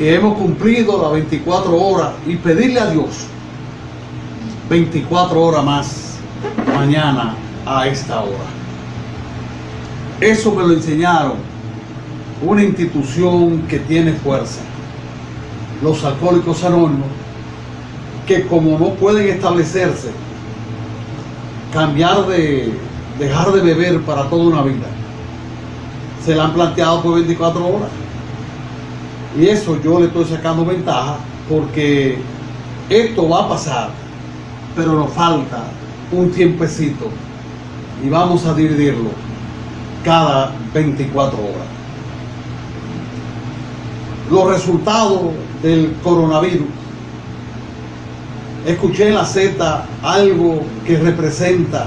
y hemos cumplido las 24 horas y pedirle a Dios 24 horas más mañana a esta hora. Eso me lo enseñaron una institución que tiene fuerza, los alcohólicos anónimos, que como no pueden establecerse, cambiar de, dejar de beber para toda una vida, se la han planteado por 24 horas. Y eso yo le estoy sacando ventaja porque esto va a pasar, pero nos falta un tiempecito y vamos a dividirlo cada 24 horas. Los resultados del coronavirus. Escuché en la Z algo que representa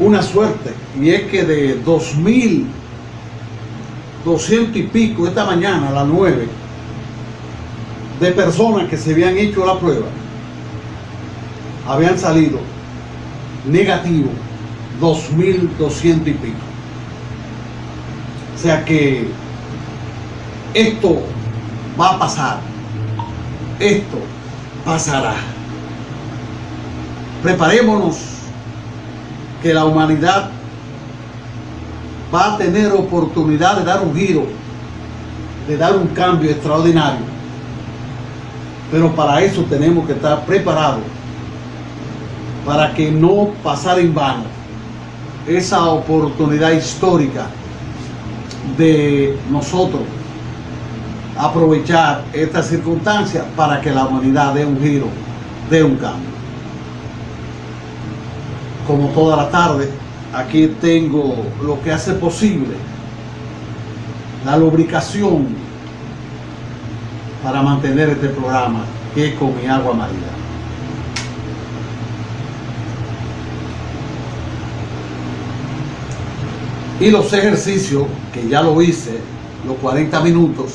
una suerte y es que de 2000 200 y pico esta mañana a las 9 de personas que se habían hecho la prueba habían salido negativo 2.200 y pico. O sea que esto va a pasar. Esto pasará. Preparémonos que la humanidad va a tener oportunidad de dar un giro, de dar un cambio extraordinario. Pero para eso tenemos que estar preparados, para que no pasar en vano esa oportunidad histórica de nosotros aprovechar esta circunstancia para que la humanidad dé un giro, dé un cambio. Como toda la tarde, aquí tengo lo que hace posible la lubricación para mantener este programa que es con mi agua marina. Y los ejercicios, que ya lo hice, los 40 minutos,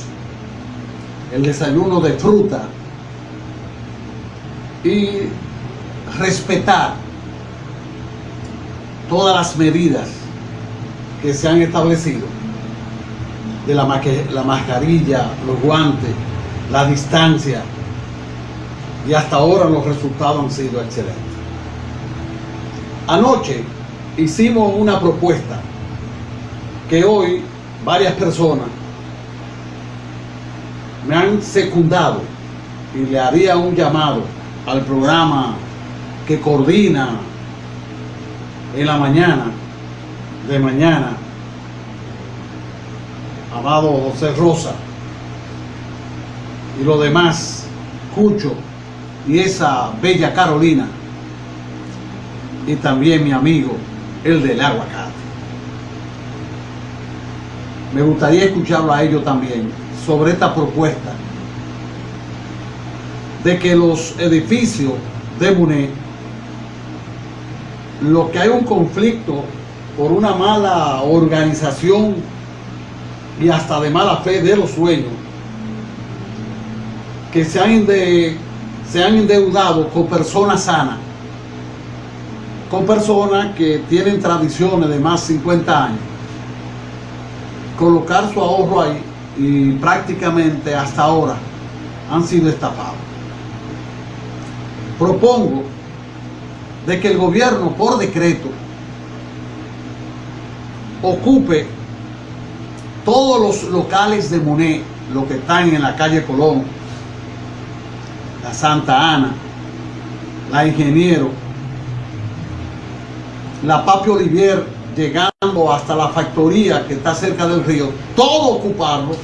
el desayuno de fruta y respetar todas las medidas que se han establecido de la, la mascarilla, los guantes, la distancia y hasta ahora los resultados han sido excelentes. Anoche hicimos una propuesta que hoy varias personas me han secundado y le haría un llamado al programa que coordina en la mañana, de mañana, amado José Rosa, y lo demás, Cucho, y esa bella Carolina, y también mi amigo, el del aguacate. Me gustaría escucharlo a ellos también sobre esta propuesta de que los edificios de Muné lo que hay un conflicto por una mala organización y hasta de mala fe de los sueños que se han, se han endeudado con personas sanas con personas que tienen tradiciones de más de 50 años. Colocar su ahorro ahí y prácticamente hasta ahora han sido estafados. Propongo de que el gobierno por decreto ocupe todos los locales de Monet, los que están en la calle Colón, la Santa Ana, la Ingeniero, la Papi Olivier, llegando hasta la factoría que está cerca del río, todo ocuparlo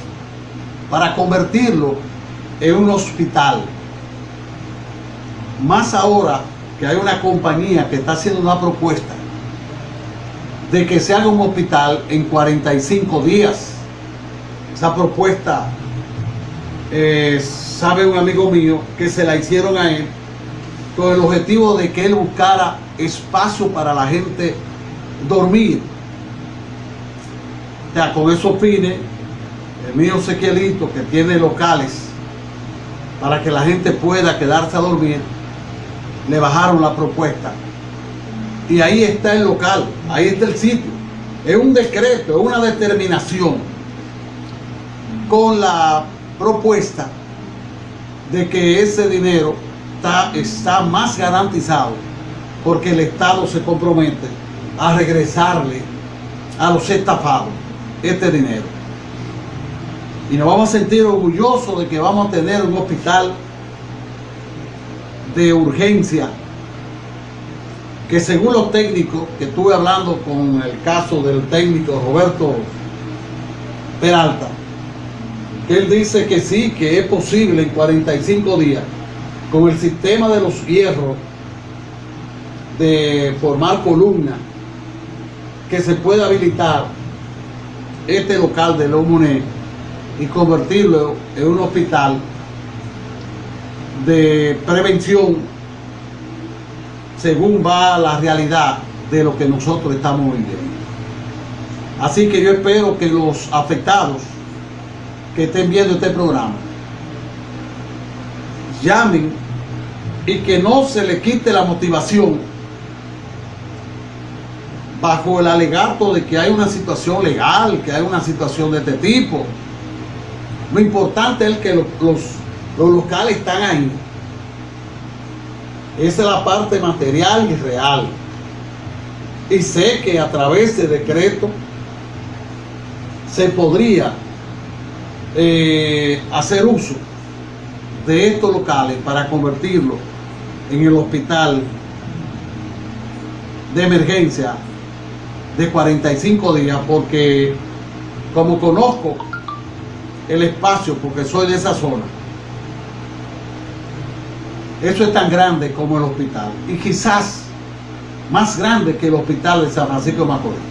para convertirlo en un hospital. Más ahora que hay una compañía que está haciendo una propuesta de que se haga un hospital en 45 días. Esa propuesta, eh, sabe un amigo mío que se la hicieron a él con el objetivo de que él buscara espacio para la gente dormir. Ya con esos fines, el mío Sequielito, que tiene locales para que la gente pueda quedarse a dormir, le bajaron la propuesta. Y ahí está el local, ahí está el sitio. Es un decreto, es una determinación con la propuesta de que ese dinero está, está más garantizado porque el Estado se compromete a regresarle a los estafados este dinero. Y nos vamos a sentir orgullosos de que vamos a tener un hospital de urgencia que según los técnicos que estuve hablando con el caso del técnico Roberto Peralta, él dice que sí, que es posible en 45 días con el sistema de los hierros de formar columna que se puede habilitar este local de Lomonet y convertirlo en un hospital de prevención según va la realidad de lo que nosotros estamos viviendo. Así que yo espero que los afectados que estén viendo este programa llamen y que no se le quite la motivación bajo el alegato de que hay una situación legal, que hay una situación de este tipo. Lo importante es que los, los, locales están ahí. Esa es la parte material y real. Y sé que a través de decreto se podría eh, hacer uso de estos locales para convertirlo en el hospital de emergencia de 45 días porque como conozco el espacio porque soy de esa zona eso es tan grande como el hospital. Y quizás más grande que el hospital de San Francisco de Macorís